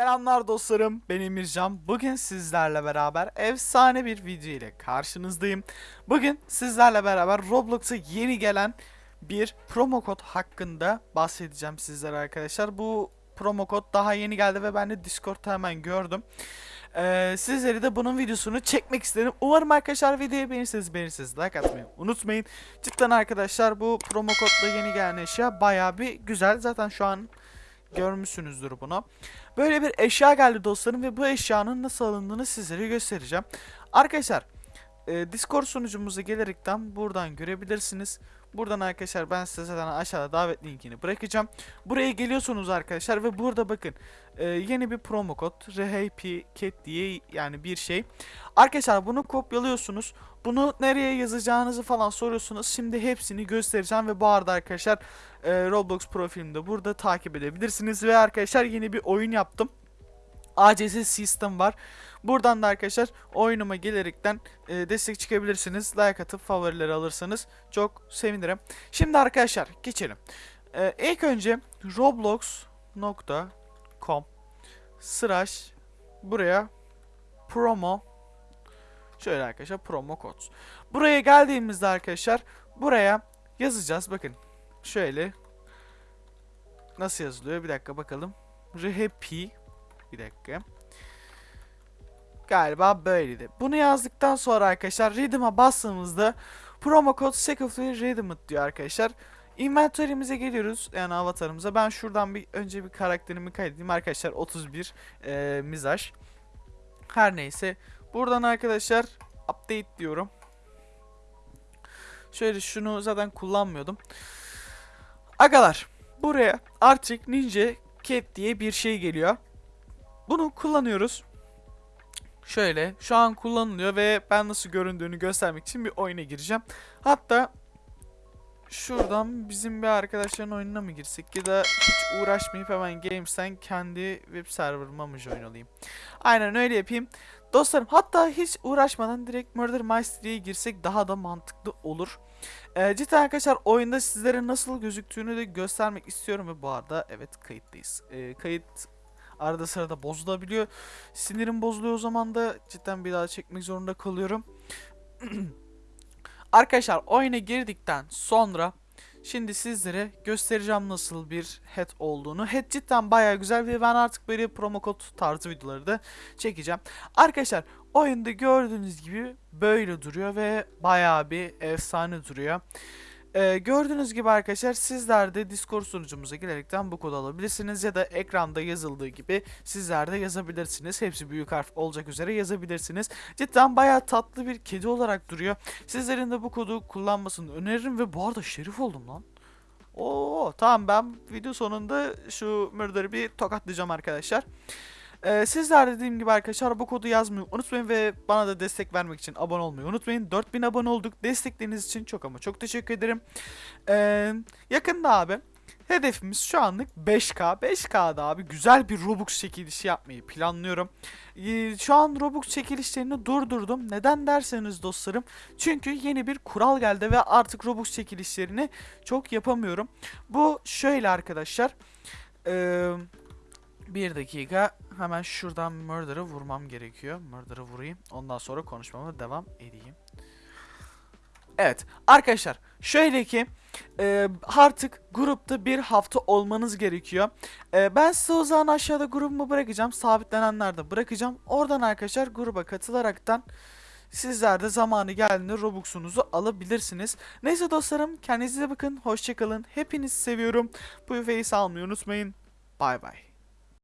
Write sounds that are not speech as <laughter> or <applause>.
Selamlar dostlarım, ben Emircan. Bugün sizlerle beraber efsane bir video ile karşınızdayım. Bugün sizlerle beraber Roblox'a yeni gelen bir promo kod hakkında bahsedeceğim sizlere arkadaşlar. Bu promo kod daha yeni geldi ve ben de Discord'ta hemen gördüm. Ee, sizleri de bunun videosunu çekmek istedim. Umarım arkadaşlar videoyu beğenirseniz beğenirseniz like atmayı unutmayın. Cidden arkadaşlar bu promo kodla yeni gelen eşya baya bir güzel. Zaten şu an görmüşsünüzdür bunu. Böyle bir eşya geldi dostlarım ve bu eşyanın nasıl alındığını sizlere göstereceğim. Arkadaşlar e, Discord sunucumuza gelerekten buradan görebilirsiniz. Buradan arkadaşlar ben size zaten aşağıda davet linkini bırakacağım. Buraya geliyorsunuz arkadaşlar ve burada bakın e, yeni bir promo kod RHPCAT diye yani bir şey. Arkadaşlar bunu kopyalıyorsunuz. Bunu nereye yazacağınızı falan soruyorsunuz. Şimdi hepsini göstereceğim ve bu arada arkadaşlar e, Roblox profilimde burada takip edebilirsiniz. Ve arkadaşlar yeni bir oyun yaptım. ACS System var. Buradan da arkadaşlar oyunuma gelerekten e, destek çıkabilirsiniz. Like atıp favorileri alırsanız çok sevinirim. Şimdi arkadaşlar geçelim. E, ilk önce roblox.com slash buraya promo şöyle arkadaşlar promo kod. Buraya geldiğimizde arkadaşlar buraya yazacağız. Bakın şöyle nasıl yazılıyor? Bir dakika bakalım. RHP bir dakika. Galiba böyleydi. Bunu yazdıktan sonra arkadaşlar Redeem'a bastığımızda promo kod Secretary Redeemed diyor arkadaşlar. Inventory'mize geliyoruz yani avatarımıza. Ben şuradan bir önce bir karakterimi kaydedeyim arkadaşlar 31 e, mizaj. Her neyse. Buradan arkadaşlar update diyorum. Şöyle şunu zaten kullanmıyordum. Agalar buraya artık Ninja Cat diye bir şey geliyor. Bunu kullanıyoruz. Şöyle şu an kullanılıyor ve ben nasıl göründüğünü göstermek için bir oyuna gireceğim. Hatta şuradan bizim bir arkadaşların oyununa mı girsek ya da hiç uğraşmayıp hemen Games'ten kendi web serverıma mı join olayım. Aynen öyle yapayım. Dostlarım hatta hiç uğraşmadan direkt Murder Mystery'ye girsek daha da mantıklı olur. Ee, cidden arkadaşlar oyunda sizlere nasıl gözüktüğünü de göstermek istiyorum ve bu arada evet kayıttayız. Ee, kayıt arada sırada bozulabiliyor. Sinirim bozuluyor o zaman da cidden bir daha çekmek zorunda kalıyorum. <clears throat> Arkadaşlar oyuna girdikten sonra şimdi sizlere göstereceğim nasıl bir head olduğunu. Head cidden baya güzel ve ben artık böyle promo kod tarzı videoları da çekeceğim. Arkadaşlar oyunda gördüğünüz gibi böyle duruyor ve baya bir efsane duruyor. Ee, gördüğünüz gibi arkadaşlar sizler de Discord sunucumuza girerekten bu kodu alabilirsiniz ya da ekranda yazıldığı gibi sizler de yazabilirsiniz. Hepsi büyük harf olacak üzere yazabilirsiniz. Cidden bayağı tatlı bir kedi olarak duruyor. Sizlerin de bu kodu kullanmasını öneririm ve bu arada şerif oldum lan. Oo tamam ben video sonunda şu murder'ı bir tokatlayacağım arkadaşlar. Ee, sizler dediğim gibi arkadaşlar bu kodu yazmayı unutmayın ve bana da destek vermek için abone olmayı unutmayın. 4000 abone olduk. Destekleriniz için çok ama çok teşekkür ederim. Ee, yakında abi hedefimiz şu anlık 5K. 5K'da abi güzel bir Robux çekilişi yapmayı planlıyorum. Ee, şu an Robux çekilişlerini durdurdum. Neden derseniz dostlarım. Çünkü yeni bir kural geldi ve artık Robux çekilişlerini çok yapamıyorum. Bu şöyle arkadaşlar. Eee... Bir dakika hemen şuradan Murder'ı vurmam gerekiyor. Murder'ı vurayım. Ondan sonra konuşmama devam edeyim. Evet arkadaşlar şöyle ki e, artık grupta bir hafta olmanız gerekiyor. E, ben size o zaman aşağıda grubumu bırakacağım. Sabitlenenlerde bırakacağım. Oradan arkadaşlar gruba katılaraktan sizler de zamanı geldiğinde Robux'unuzu alabilirsiniz. Neyse dostlarım kendinize bakın. Hoşçakalın. Hepinizi seviyorum. Bu face almayı unutmayın. Bay bay.